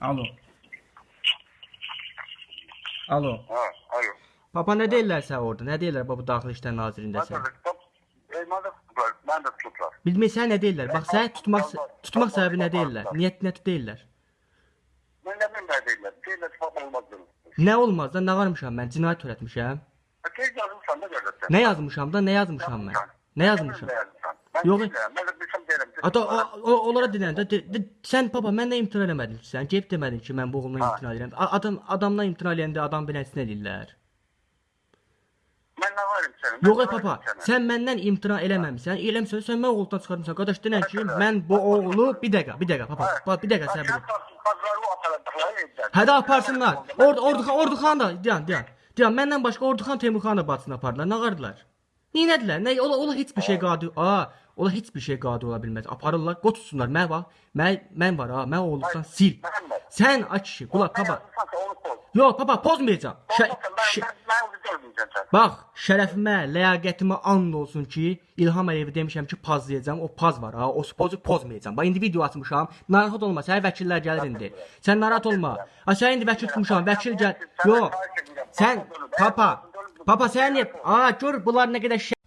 Alo. Alo. Ha, alo. Papa nə deyirlər sən orada? Nə deyirlər bu Daxili İşlər Ben Nazirindəsən? de tutup, e, ben de tutular, ben de tutular. Bilmirsən nə deyirlər? Bax səni tutmaq tutmaq səbəbi nə deyirlər? Niyyət nə deyirlər? Ben de ben de değiller. Değiller tutup olmaz. Nə olmaz da nə varmışam mən? Cinayət törətmişəm. E. Nə yazmışam da? Nə yazmışam mən? Nə yazmışam? Ben Ata o, o, onlara dinləndə de, de, sən papa məndən imtina eləmədin ki, sən gəlib demədin ki, mən bu oğlumdan Ha. imtina edirəm. Adam adamdan imtina eləyəndə adam beləsinə eləyirlər. Ben ne varım senin? Yox ey papa, sən məndən imtina eləməmisən. Eləmisən, sən mən oğuldan çıxarmısan. Qardaş denən ki, mən bu oğlu bir dəqiqə, bir dəqiqə papa, bax bir dəqiqə səbir. et. Pazarı aparadıkları evden. Hə də aparsınlar. Orda Orduxan Orduxan da dayan, dayan. Dayan, məndən başqa Orduxan Teymurxan da bacısını apardılar. Nə qardılar? Neynədilər? Nə ola ola heç bir şey qadir. A, ola heç bir şey qadir ola bilməz. Aparırlar, qoçsunlar. Mən var. Mən mən var ha. Mən oğluqsan sil. Sən aç kişi, qulaq koy. Yox, görmeyeceğim sen. bax, şərəfimə, ləyaqətimə and olsun ki, İlham Əliyevi demişəm ki, pazlayacağam. O paz var ha. O pozu pozmayacağam. Bax indi video açmışam. Narahat olma. Sənin vəkillər gəlir indi. Sən narahat olma. Ha sən indi vəkil tutmuşam. Vəkil gəl. Yox. Sən papa, papa sən niyə? Aa gör bunlar nə qədər şə